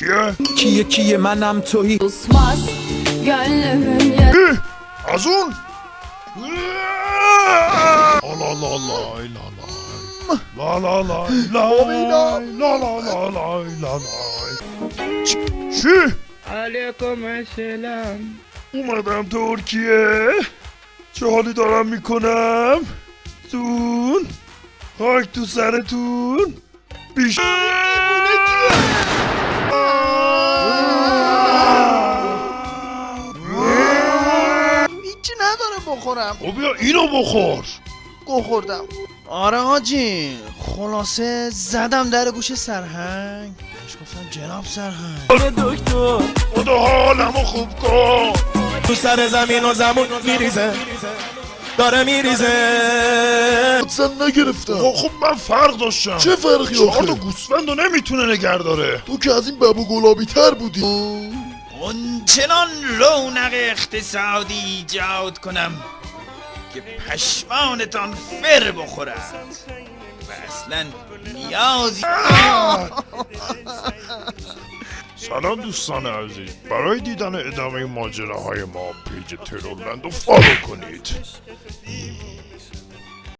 کیه؟ کیه کیه منم Susmaz gönlümün yarı Ih, Az un! Allah Allah Allah la la la la la la la la la la la la چی؟ علیکم السلام اومدم ترکیه چه حالی دارم می‌کنم تون خاک تو سرتون بیش نداره بخورم. خب بیا اینو بخور. گو خوردم. آره حاجی خلاصه زدم در گوش سرهنگ. بهش گفتم جناب سرهنگ. دکتر. خدا حالمو خوب کن. تو سر زمین و زمون میریزه. داره میریزه. حدسن نگرفتم. خب خب من فرق داشتم. چه فرقی چهار تا آخه؟ گوسفند رو نمی‌تونه نگه داره. تو که از این ببو گلابی تر بودی. اونچنان رونق اقتصادی ایجاد کنم که پشمانتان فر بخورد. و اصلا نیازی سلام دوستان عزیز. برای دیدن ادامه ماجراهای ما page ترورلند رو follow کنید.